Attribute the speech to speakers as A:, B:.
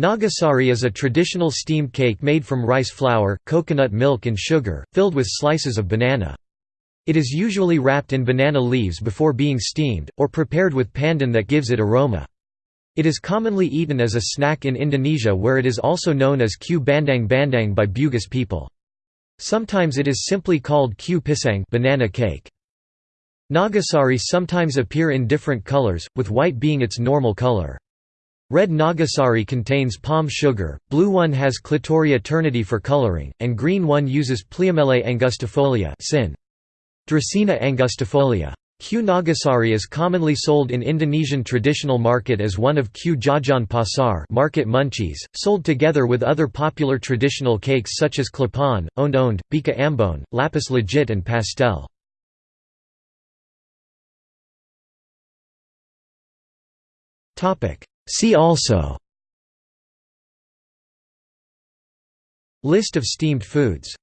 A: Nagasari is a traditional steamed cake made from rice flour, coconut milk and sugar, filled with slices of banana. It is usually wrapped in banana leaves before being steamed, or prepared with pandan that gives it aroma. It is commonly eaten as a snack in Indonesia where it is also known as kue bandang bandang by Bugis people. Sometimes it is simply called kue pisang banana cake. Nagasari sometimes appear in different colors, with white being its normal color. Red Nagasari contains palm sugar, blue one has Clitoria ternatea for coloring, and green one uses Pleomele angustifolia sin. Dracaena angustifolia. kue Nagasari is commonly sold in Indonesian traditional market as one of kue Jajan Pasar market munchies, sold together with other popular traditional cakes such as klepon, onde, bika ambon, lapis legit and pastel. Topic See also List of steamed foods